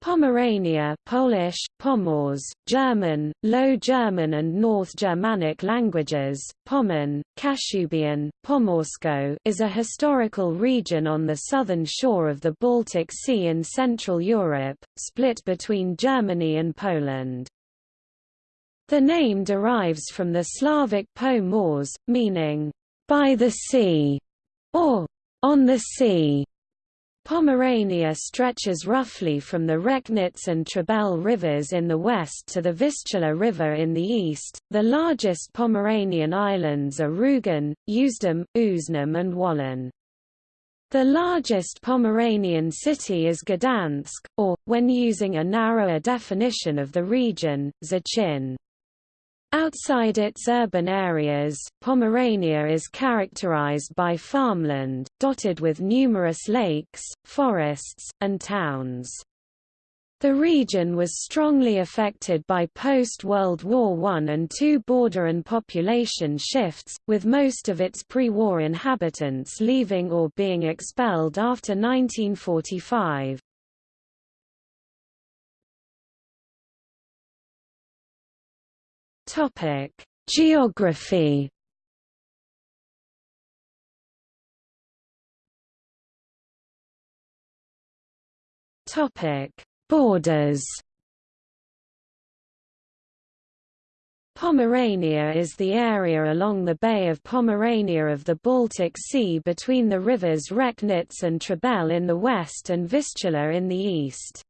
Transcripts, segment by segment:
Pomerania Polish, Pomors, German, Low German and North Germanic languages, Pommern, Kashubian, Pomorsko is a historical region on the southern shore of the Baltic Sea in Central Europe, split between Germany and Poland. The name derives from the Slavic po meaning, by the sea, or on the sea. Pomerania stretches roughly from the Recknitz and Trebel rivers in the west to the Vistula River in the east. The largest Pomeranian islands are Rügen, Usedom, Uznam, and Wolin. The largest Pomeranian city is Gdansk, or, when using a narrower definition of the region, Szczecin. Outside its urban areas, Pomerania is characterized by farmland, dotted with numerous lakes, forests, and towns. The region was strongly affected by post-World War I and II border and population shifts, with most of its pre-war inhabitants leaving or being expelled after 1945. Topic: Geography. Topic: Borders. Pomerania is the area along the Bay of Pomerania of the Baltic Sea between the rivers Recknitz and Trebel in the west and Vistula in the east.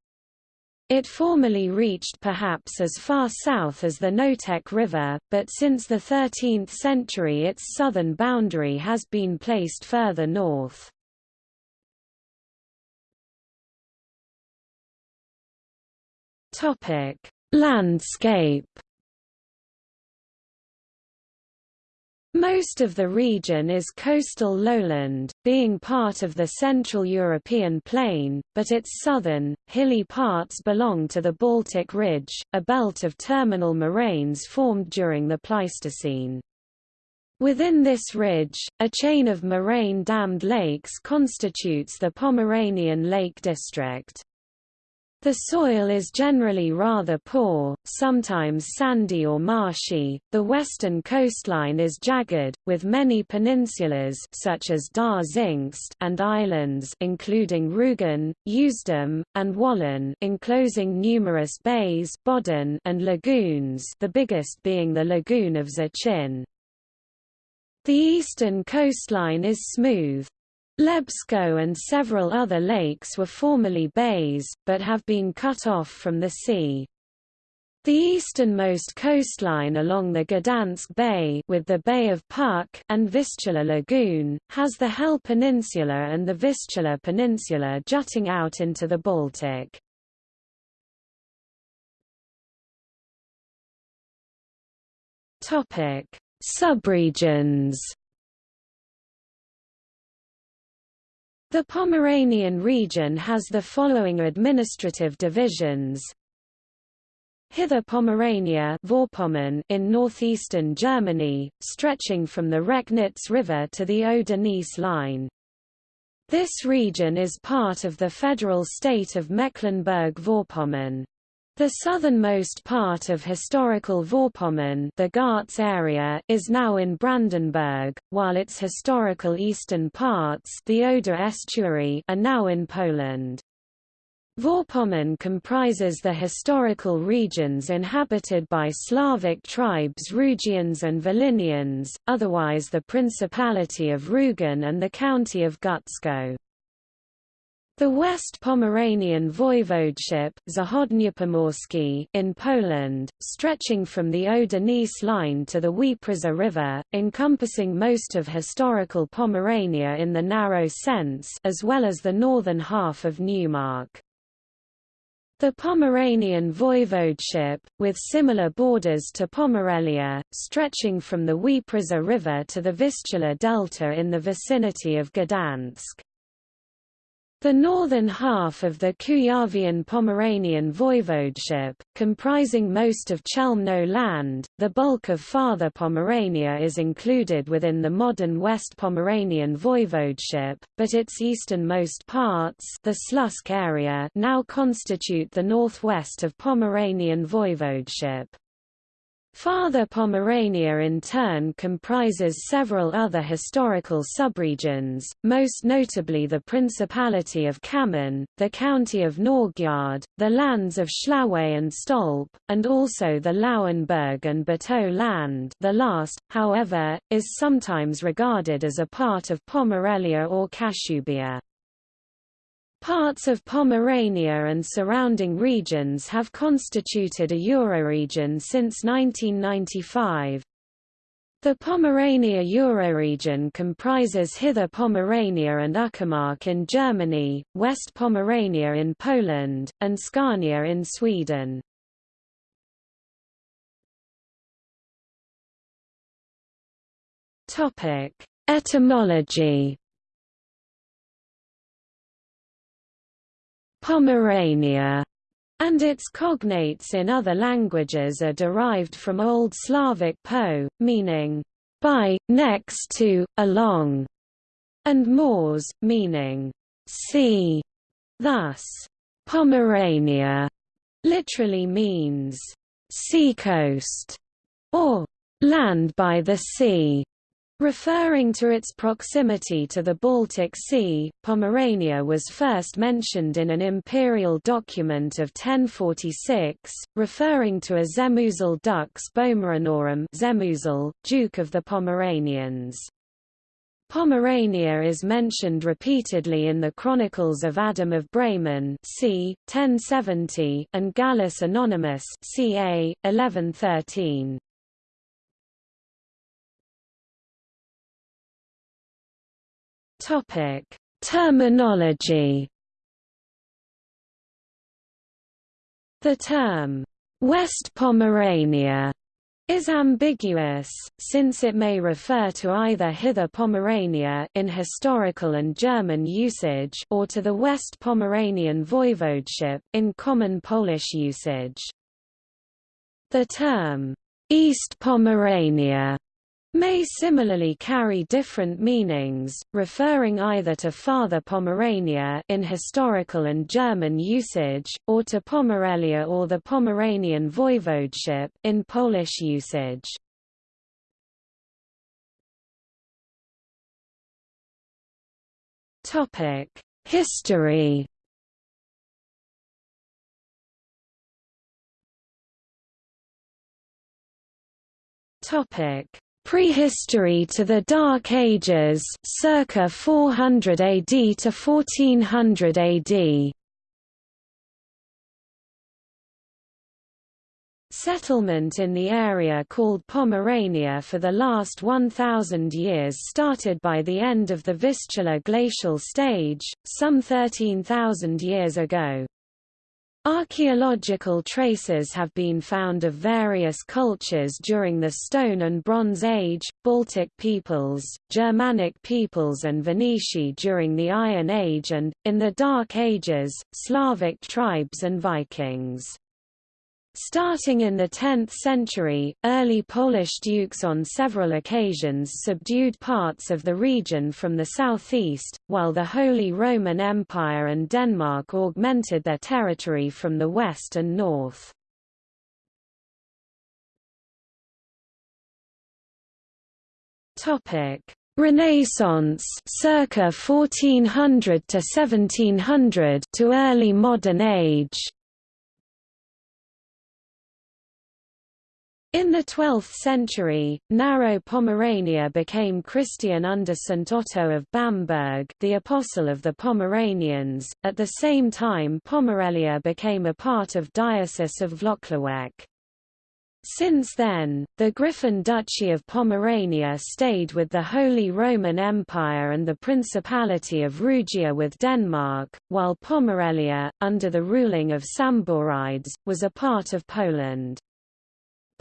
It formerly reached perhaps as far south as the Noteć River, but since the 13th century its southern boundary has been placed further north. Landscape Most of the region is coastal lowland, being part of the Central European plain, but its southern, hilly parts belong to the Baltic Ridge, a belt of terminal moraines formed during the Pleistocene. Within this ridge, a chain of moraine-dammed lakes constitutes the Pomeranian Lake District. The soil is generally rather poor, sometimes sandy or marshy. The western coastline is jagged, with many peninsulas such as Dar and islands including Rügen, Usedom, and Wolin enclosing numerous bays Bodden and lagoons, the biggest being the lagoon of Szczecin. The eastern coastline is smooth, Łebsko and several other lakes were formerly bays, but have been cut off from the sea. The easternmost coastline along the Gdansk Bay with the Bay of Puck and Vistula Lagoon, has the Hel Peninsula and the Vistula Peninsula jutting out into the Baltic. Subregions The Pomeranian region has the following administrative divisions. Hither Pomerania in northeastern Germany, stretching from the Recknitz River to the Oder-Neisse line. This region is part of the federal state of Mecklenburg-Vorpommern. The southernmost part of historical Vorpommern the Gartz area is now in Brandenburg, while its historical eastern parts the Oder estuary are now in Poland. Vorpommern comprises the historical regions inhabited by Slavic tribes Rugians and Volhynians, otherwise the Principality of Rügen and the County of Gützkow. The West Pomeranian Voivodeship in Poland, stretching from the Oder-Neisse line to the Wieprza River, encompassing most of historical Pomerania in the narrow sense as well as the northern half of Neumark. The Pomeranian Voivodeship, with similar borders to Pomerelia, stretching from the Wieprza River to the Vistula Delta in the vicinity of Gdansk. The northern half of the Kuyavian-Pomeranian voivodeship, comprising most of Chelmno land, the bulk of Farther Pomerania is included within the modern West Pomeranian voivodeship, but its easternmost parts the Słupsk area now constitute the northwest of Pomeranian voivodeship. Farther Pomerania in turn comprises several other historical subregions, most notably the Principality of Cammin, the County of Naugard, the lands of Schlawe and Stolp, and also the Lauenburg and Bütow land the last, however, is sometimes regarded as a part of Pomerelia or Kashubia. Parts of Pomerania and surrounding regions have constituted a euroregion since 1995. The Pomerania euroregion comprises Hither Pomerania and Uckermark in Germany, West Pomerania in Poland, and Scania in Sweden. Etymology Pomerania and its cognates in other languages are derived from Old Slavic po, meaning by, next to, along, and mors, meaning sea. Thus, Pomerania literally means seacoast or land by the sea. Referring to its proximity to the Baltic Sea, Pomerania was first mentioned in an imperial document of 1046, referring to a Zemuzel dux Bomeranorum Zemuzel, Duke of the Pomeranians. Pomerania is mentioned repeatedly in the Chronicles of Adam of Bremen c. 1070 and Gallus Anonymous ca. 1113. Topic: Terminology. The term West Pomerania is ambiguous, since it may refer to either Hither Pomerania in historical and German usage or to the West Pomeranian voivodeship in common Polish usage. The term East Pomerania may similarly carry different meanings, referring either to Farther Pomerania in historical and German usage, or to Pomerelia or the Pomeranian voivodeship in Polish usage. History Topic Prehistory to the Dark Ages circa 400 AD to 1400 AD. Settlement in the area called Pomerania for the last 1,000 years started by the end of the Vistula glacial stage, some 13,000 years ago. Archaeological traces have been found of various cultures during the Stone and Bronze Age, Baltic peoples, Germanic peoples and Veneti during the Iron Age and, in the Dark Ages, Slavic tribes and Vikings. Starting in the 10th century, early Polish dukes on several occasions subdued parts of the region from the southeast, while the Holy Roman Empire and Denmark augmented their territory from the west and north. Renaissance circa 1400 to 1700 to early modern age In the 12th century, narrow Pomerania became Christian under St. Otto of Bamberg the Apostle of the Pomeranians, at the same time Pomerelia became a part of Diocese of Włocławek. Since then, the Griffin Duchy of Pomerania stayed with the Holy Roman Empire and the Principality of Rugia with Denmark, while Pomerelia, under the ruling of Samborides, was a part of Poland.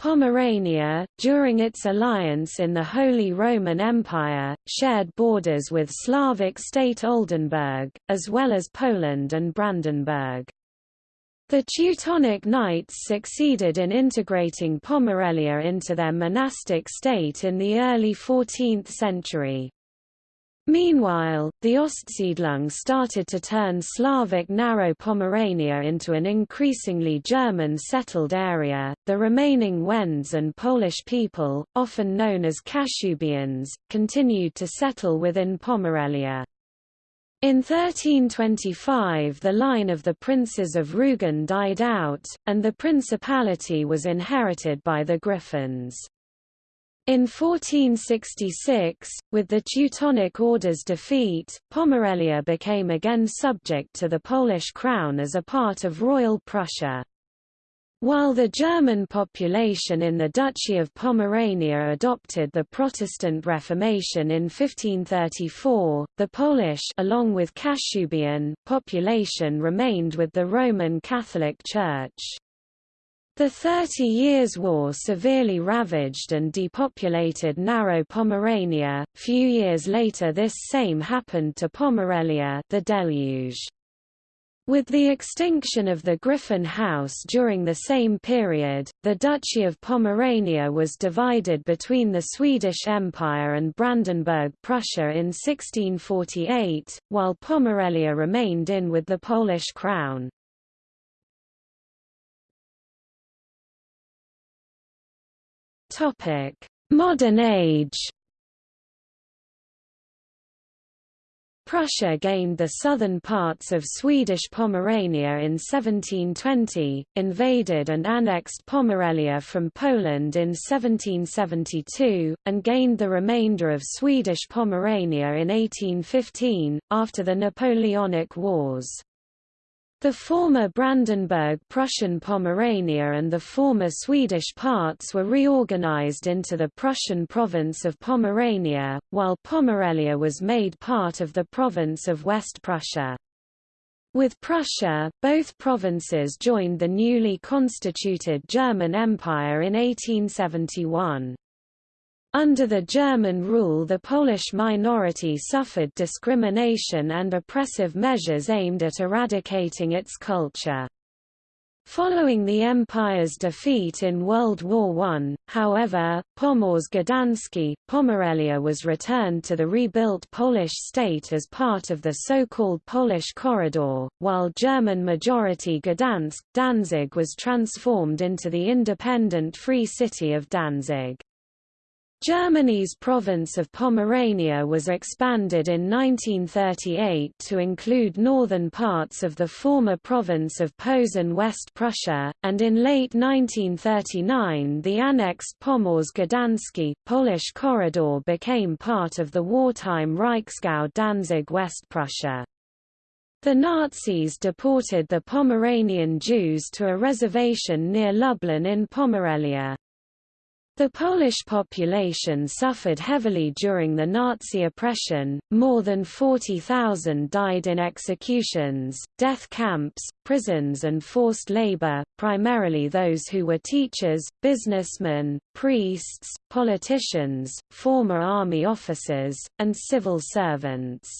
Pomerania, during its alliance in the Holy Roman Empire, shared borders with Slavic state Oldenburg, as well as Poland and Brandenburg. The Teutonic Knights succeeded in integrating Pomerelia into their monastic state in the early 14th century. Meanwhile, the Ostsiedlung started to turn Slavic Narrow Pomerania into an increasingly German settled area. The remaining Wends and Polish people, often known as Kashubians, continued to settle within Pomerelia. In 1325 the line of the princes of Rugen died out, and the principality was inherited by the Griffins. In 1466, with the Teutonic Order's defeat, Pomerelia became again subject to the Polish crown as a part of Royal Prussia. While the German population in the Duchy of Pomerania adopted the Protestant Reformation in 1534, the Polish along with Kashubian population remained with the Roman Catholic Church. The Thirty Years' War severely ravaged and depopulated Narrow Pomerania. Few years later this same happened to Pomerelia the deluge. With the extinction of the Griffin House during the same period, the Duchy of Pomerania was divided between the Swedish Empire and Brandenburg Prussia in 1648, while Pomerelia remained in with the Polish crown. Topic: Modern Age. Prussia gained the southern parts of Swedish Pomerania in 1720, invaded and annexed Pomerelia from Poland in 1772, and gained the remainder of Swedish Pomerania in 1815, after the Napoleonic Wars. The former Brandenburg Prussian Pomerania and the former Swedish parts were reorganized into the Prussian province of Pomerania, while Pomerelia was made part of the province of West Prussia. With Prussia, both provinces joined the newly constituted German Empire in 1871. Under the German rule the Polish minority suffered discrimination and oppressive measures aimed at eradicating its culture. Following the Empire's defeat in World War I, however, Pomorze Gdańskie, Pomerelia was returned to the rebuilt Polish state as part of the so-called Polish Corridor, while German-majority Gdansk, Danzig was transformed into the independent Free City of Danzig. Germany's province of Pomerania was expanded in 1938 to include northern parts of the former province of Posen West Prussia, and in late 1939 the annexed Pomorze Gdańskie, Polish corridor became part of the wartime Reichsgau Danzig West Prussia. The Nazis deported the Pomeranian Jews to a reservation near Lublin in Pomerelia. The Polish population suffered heavily during the Nazi oppression, more than 40,000 died in executions, death camps, prisons and forced labor, primarily those who were teachers, businessmen, priests, politicians, former army officers, and civil servants.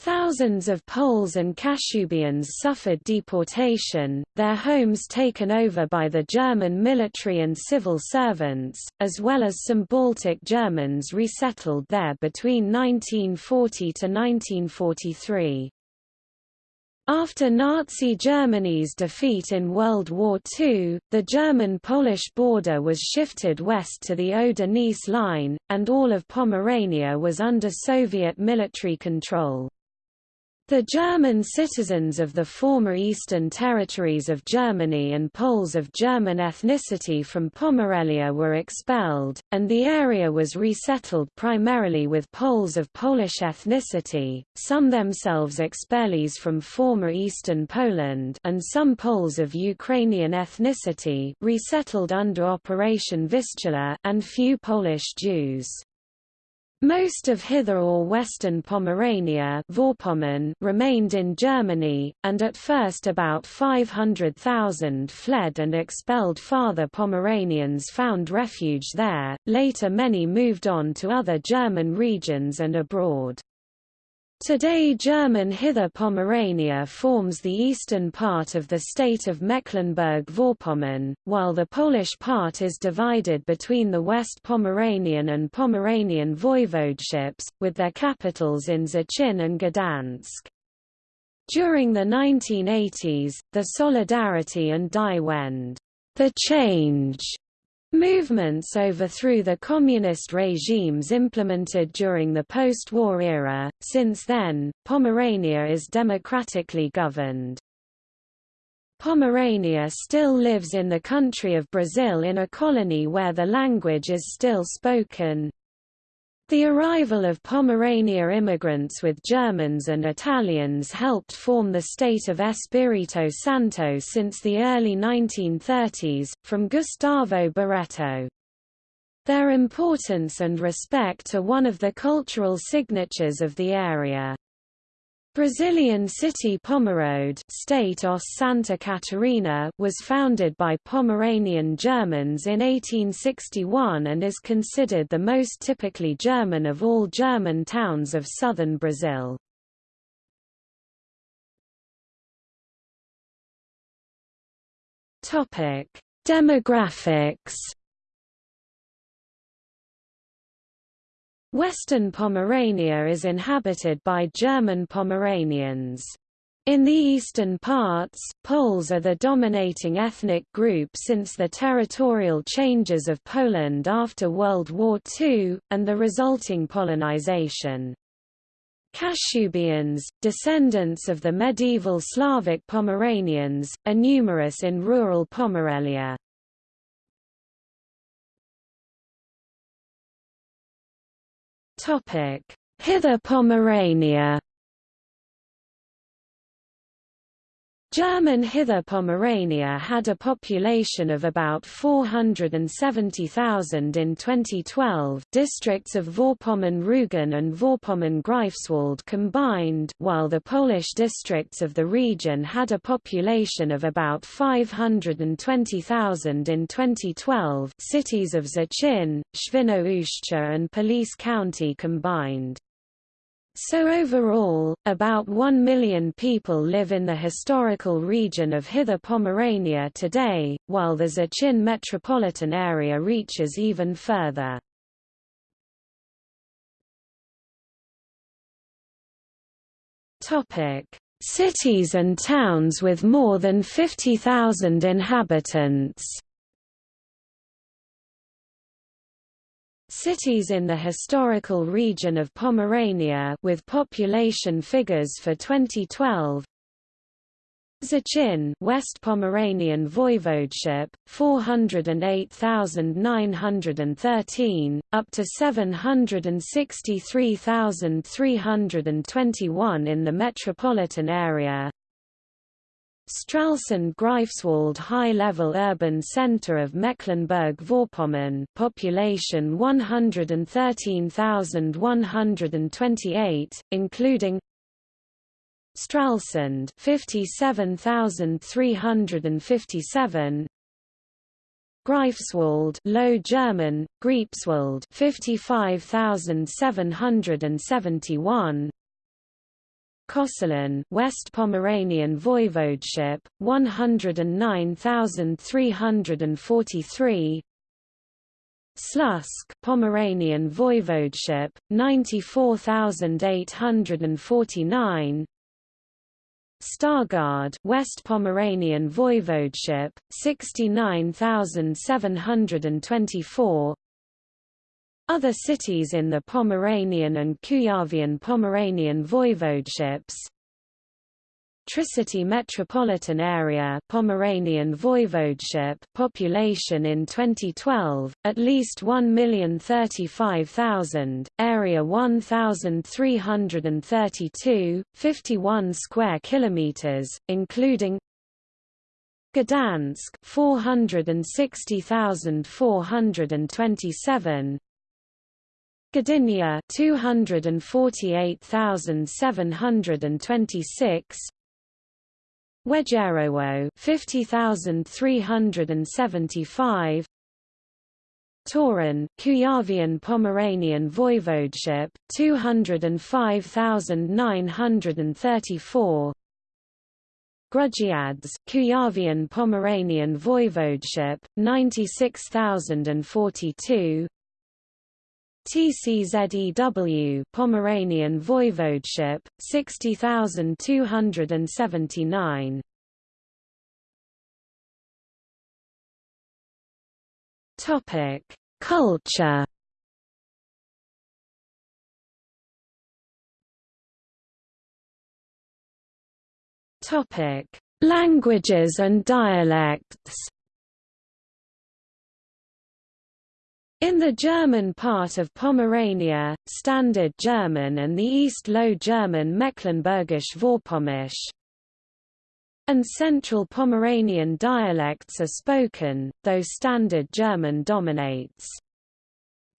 Thousands of Poles and Kashubians suffered deportation, their homes taken over by the German military and civil servants, as well as some Baltic Germans resettled there between 1940 to 1943. After Nazi Germany's defeat in World War II, the German-Polish border was shifted west to the Oder-Neisse line, and all of Pomerania was under Soviet military control. The German citizens of the former eastern territories of Germany and Poles of German ethnicity from Pomerelia were expelled, and the area was resettled primarily with Poles of Polish ethnicity, some themselves expellees from former eastern Poland and some Poles of Ukrainian ethnicity resettled under Operation Vistula and few Polish Jews. Most of Hither or Western Pomerania remained in Germany, and at first about 500,000 fled and expelled farther Pomeranians found refuge there, later many moved on to other German regions and abroad. Today German Hither Pomerania forms the eastern part of the state of Mecklenburg-Vorpommern, while the Polish part is divided between the West Pomeranian and Pomeranian voivodeships, with their capitals in Szczecin and Gdansk. During the 1980s, the Solidarity and Die Wende the change Movements overthrew the communist regimes implemented during the post-war era. Since then, Pomerania is democratically governed. Pomerania still lives in the country of Brazil in a colony where the language is still spoken. The arrival of Pomerania immigrants with Germans and Italians helped form the state of Espirito Santo since the early 1930s, from Gustavo Barreto. Their importance and respect are one of the cultural signatures of the area. Brazilian city Pomerode State os Santa Catarina was founded by Pomeranian Germans in 1861 and is considered the most typically German of all German towns of southern Brazil. Demographics Western Pomerania is inhabited by German Pomeranians. In the eastern parts, Poles are the dominating ethnic group since the territorial changes of Poland after World War II, and the resulting Polonization. Kashubians, descendants of the medieval Slavic Pomeranians, are numerous in rural Pomerelia. Hither Pomerania German Hither Pomerania had a population of about 470,000 in 2012 districts of Vorpommern-Rügen and Vorpommern-Greifswald combined while the Polish districts of the region had a population of about 520,000 in 2012 cities of Szczecin, Świnoujście and Police County combined. So overall, about 1 million people live in the historical region of Hither Pomerania today, while the Szczecin metropolitan area reaches even further. Cities and towns with more than 50,000 inhabitants Cities in the historical region of Pomerania with population figures for 2012 Szczecin West Pomeranian Voivodeship 408,913 up to 763,321 in the metropolitan area Stralsund-Greifswald high-level urban center of Mecklenburg-Vorpommern population 113,128, including Stralsund 57,357 Greifswald Low German Greipswald 55,771 Koszalin West Pomeranian Voivodeship 109,343 Słupsk Pomeranian Voivodeship 94,849 Stargard West Pomeranian Voivodeship 69,724 other cities in the Pomeranian and Kuyavian Pomeranian voivodeships. Tricity metropolitan area Pomeranian voivodeship population in 2012 at least 1,035,000 area 1332 51 square kilometers including Gdansk 460,427 Gdynia 248,726 Wejherowo 50,375 Toruń Kuyavian Pomeranian Voivodeship 205,934 Grudziądz Kuyavian Pomeranian Voivodeship 96,042 TCZEW Pomeranian Voivodeship 60279 Topic Culture. Topic Languages and dialects In the German part of Pomerania, Standard German and the East Low German Mecklenburgisch Vorpommersch and Central Pomeranian dialects are spoken, though Standard German dominates.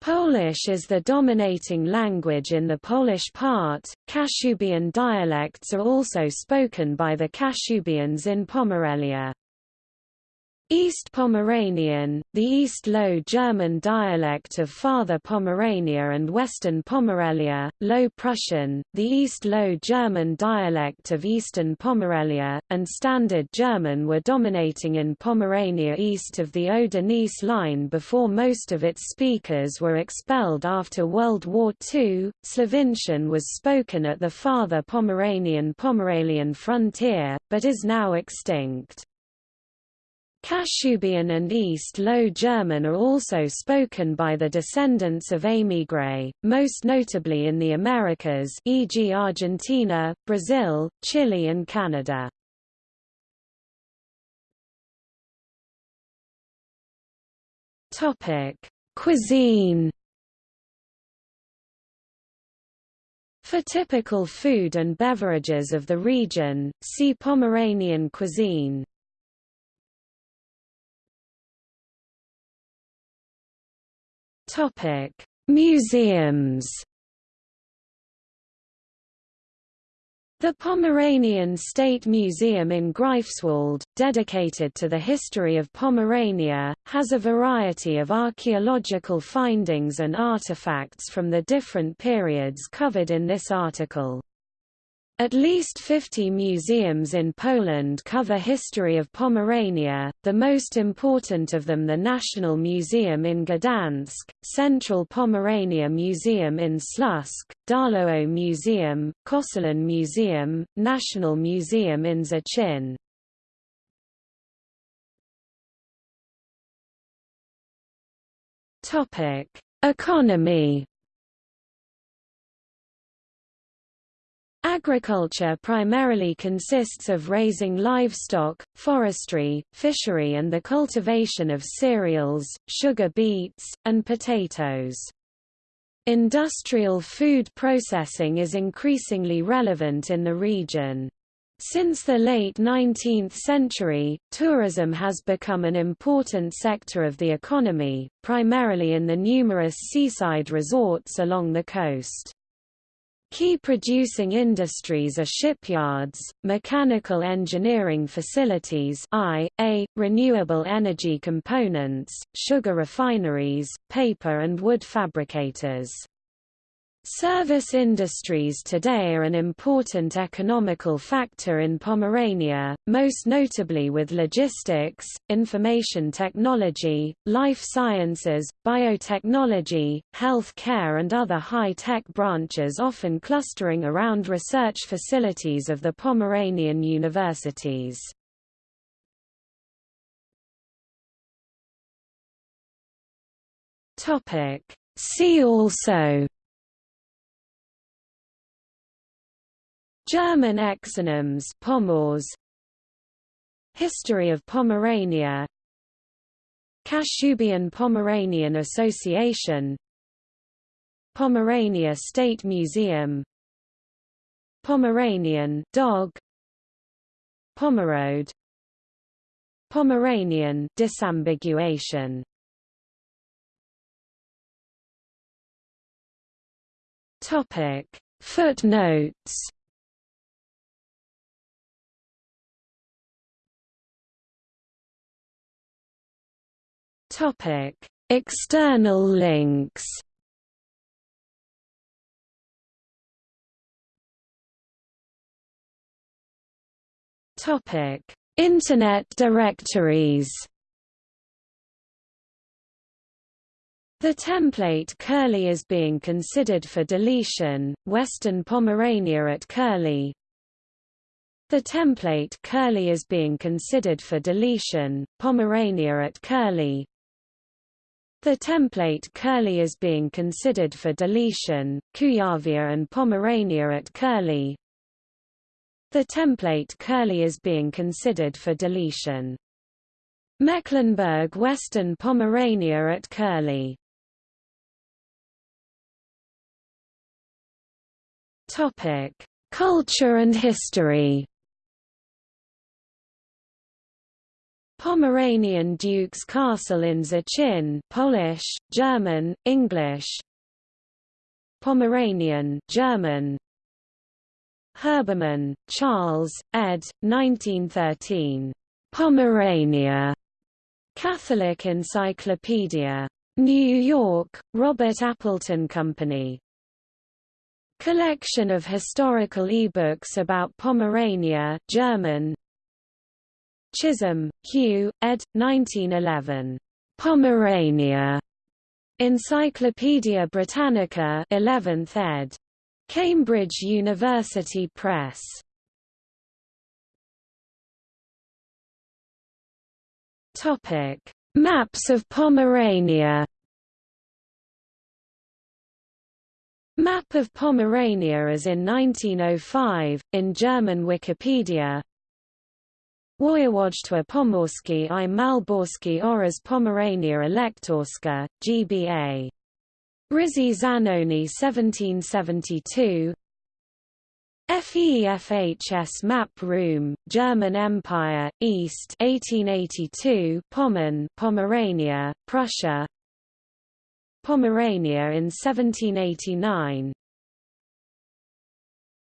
Polish is the dominating language in the Polish part. Kashubian dialects are also spoken by the Kashubians in Pomerelia. East Pomeranian, the East Low German dialect of Farther Pomerania and Western Pomerelia, Low Prussian, the East Low German dialect of Eastern Pomerelia, and Standard German were dominating in Pomerania east of the Oder-Neisse line before most of its speakers were expelled after World War II. Slovincian was spoken at the Farther Pomeranian-Pomerelian frontier, but is now extinct. Kashubian and East Low German are also spoken by the descendants of émigrés, most notably in the Americas e.g. Argentina, Brazil, Chile and Canada. Cuisine For typical food and beverages of the region, see Pomeranian cuisine. Topic: Museums. The Pomeranian State Museum in Greifswald, dedicated to the history of Pomerania, has a variety of archaeological findings and artifacts from the different periods covered in this article. At least 50 museums in Poland cover history of Pomerania, the most important of them the National Museum in Gdansk, Central Pomerania Museum in Słupsk, Darłowo Museum, Koszalin Museum, National Museum in Szczecin. Economy Agriculture primarily consists of raising livestock, forestry, fishery and the cultivation of cereals, sugar beets, and potatoes. Industrial food processing is increasingly relevant in the region. Since the late 19th century, tourism has become an important sector of the economy, primarily in the numerous seaside resorts along the coast. Key producing industries are shipyards, mechanical engineering facilities I.A., renewable energy components, sugar refineries, paper and wood fabricators. Service industries today are an important economical factor in Pomerania, most notably with logistics, information technology, life sciences, biotechnology, health care and other high-tech branches often clustering around research facilities of the Pomeranian universities. See also German exonyms Pomors History of Pomerania Kashubian Pomeranian Association Pomerania State Museum Pomeranian dog Pomerode Pomeranian disambiguation Topic. Footnotes Topic External links Topic Internet directories The template curly is being considered for deletion, Western Pomerania at curly. The template curly is being considered for deletion, Pomerania at curly. The template curly is being considered for deletion, Kuyavia and Pomerania at curly. The template curly is being considered for deletion. Mecklenburg Western Pomerania at curly. Topic: Culture and history. Pomeranian Duke's Castle in Szczecin, Polish, German, English. Pomeranian, German. Herbermann, Charles, ed. 1913. Pomerania. Catholic Encyclopedia. New York, Robert Appleton Company. Collection of historical e-books about Pomerania German Chisholm, Hugh, ed. 1911. Pomerania. Encyclopædia Britannica 11th ed. Cambridge University Press. Topic: Maps of Pomerania Map of Pomerania as in 1905, in German Wikipedia Województwo Pomorskie i Malborskie oraz Pomerania Elektorska, GBA. Rizzi Zanoni 1772 FEFHS Map Room, German Empire, East 1882 Pommern, Pomerania, Prussia. Pomerania in 1789